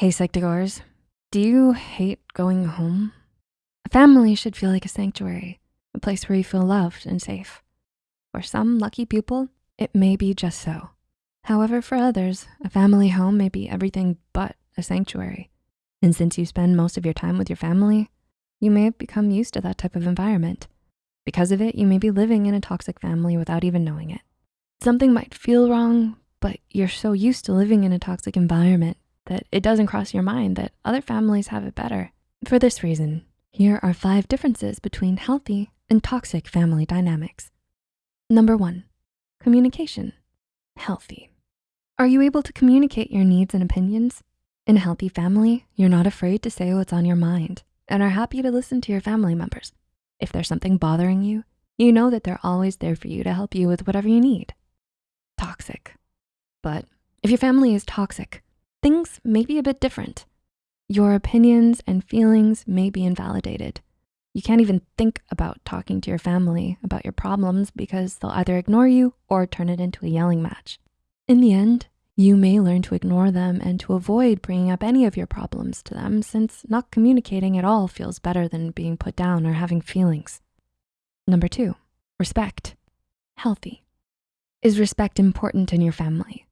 Hey, Psych2Goers, do you hate going home? A family should feel like a sanctuary, a place where you feel loved and safe. For some lucky people, it may be just so. However, for others, a family home may be everything but a sanctuary. And since you spend most of your time with your family, you may have become used to that type of environment. Because of it, you may be living in a toxic family without even knowing it. Something might feel wrong, but you're so used to living in a toxic environment that it doesn't cross your mind that other families have it better. For this reason, here are five differences between healthy and toxic family dynamics. Number one, communication, healthy. Are you able to communicate your needs and opinions? In a healthy family, you're not afraid to say what's on your mind and are happy to listen to your family members. If there's something bothering you, you know that they're always there for you to help you with whatever you need. Toxic. But if your family is toxic, things may be a bit different. Your opinions and feelings may be invalidated. You can't even think about talking to your family about your problems because they'll either ignore you or turn it into a yelling match. In the end, you may learn to ignore them and to avoid bringing up any of your problems to them since not communicating at all feels better than being put down or having feelings. Number two, respect, healthy. Is respect important in your family?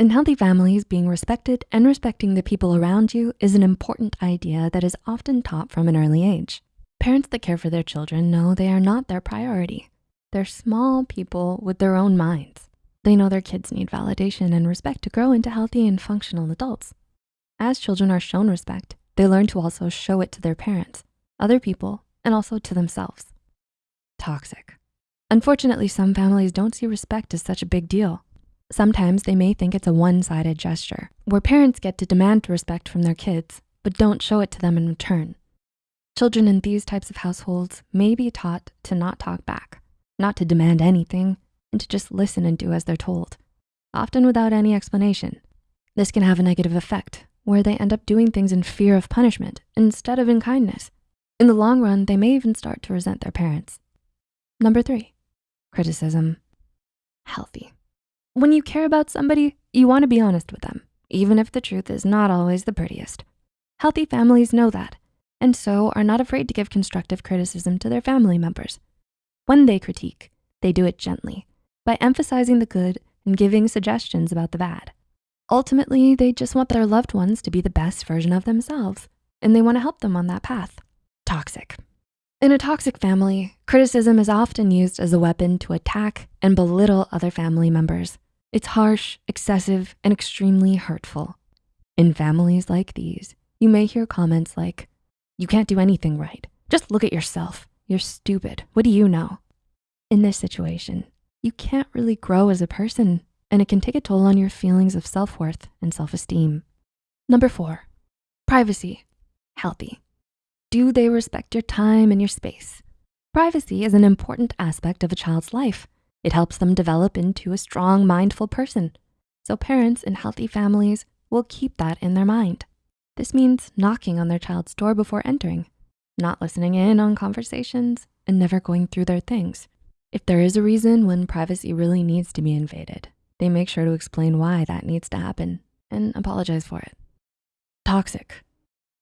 In healthy families, being respected and respecting the people around you is an important idea that is often taught from an early age. Parents that care for their children know they are not their priority. They're small people with their own minds. They know their kids need validation and respect to grow into healthy and functional adults. As children are shown respect, they learn to also show it to their parents, other people, and also to themselves. Toxic. Unfortunately, some families don't see respect as such a big deal. Sometimes they may think it's a one-sided gesture where parents get to demand respect from their kids, but don't show it to them in return. Children in these types of households may be taught to not talk back, not to demand anything, and to just listen and do as they're told, often without any explanation. This can have a negative effect where they end up doing things in fear of punishment instead of in kindness. In the long run, they may even start to resent their parents. Number three, criticism, healthy. When you care about somebody, you wanna be honest with them, even if the truth is not always the prettiest. Healthy families know that, and so are not afraid to give constructive criticism to their family members. When they critique, they do it gently by emphasizing the good and giving suggestions about the bad. Ultimately, they just want their loved ones to be the best version of themselves, and they wanna help them on that path. Toxic. In a toxic family, criticism is often used as a weapon to attack and belittle other family members. It's harsh, excessive, and extremely hurtful. In families like these, you may hear comments like, you can't do anything right. Just look at yourself. You're stupid. What do you know? In this situation, you can't really grow as a person and it can take a toll on your feelings of self-worth and self-esteem. Number four, privacy, healthy. Do they respect your time and your space? Privacy is an important aspect of a child's life. It helps them develop into a strong, mindful person. So parents in healthy families will keep that in their mind. This means knocking on their child's door before entering, not listening in on conversations, and never going through their things. If there is a reason when privacy really needs to be invaded, they make sure to explain why that needs to happen and apologize for it. Toxic.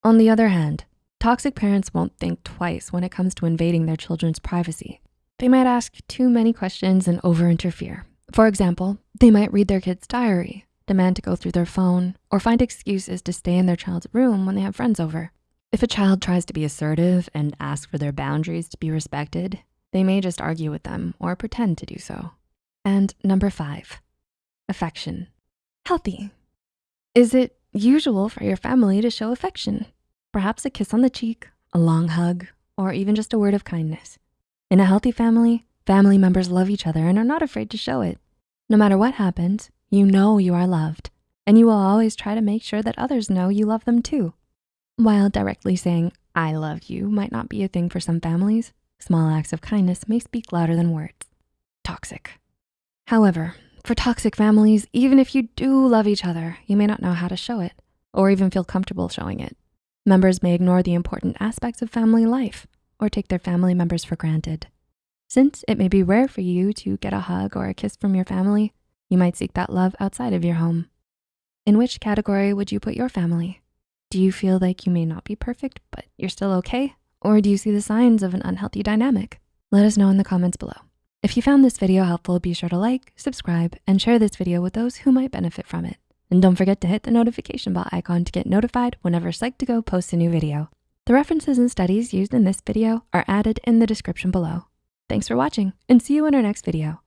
On the other hand, Toxic parents won't think twice when it comes to invading their children's privacy. They might ask too many questions and over-interfere. For example, they might read their kid's diary, demand to go through their phone, or find excuses to stay in their child's room when they have friends over. If a child tries to be assertive and ask for their boundaries to be respected, they may just argue with them or pretend to do so. And number five, affection. Healthy. Is it usual for your family to show affection? Perhaps a kiss on the cheek, a long hug, or even just a word of kindness. In a healthy family, family members love each other and are not afraid to show it. No matter what happens, you know you are loved, and you will always try to make sure that others know you love them too. While directly saying, I love you might not be a thing for some families, small acts of kindness may speak louder than words. Toxic. However, for toxic families, even if you do love each other, you may not know how to show it or even feel comfortable showing it. Members may ignore the important aspects of family life or take their family members for granted. Since it may be rare for you to get a hug or a kiss from your family, you might seek that love outside of your home. In which category would you put your family? Do you feel like you may not be perfect, but you're still okay? Or do you see the signs of an unhealthy dynamic? Let us know in the comments below. If you found this video helpful, be sure to like, subscribe, and share this video with those who might benefit from it. And don't forget to hit the notification bell icon to get notified whenever Psych2Go posts a new video. The references and studies used in this video are added in the description below. Thanks for watching and see you in our next video.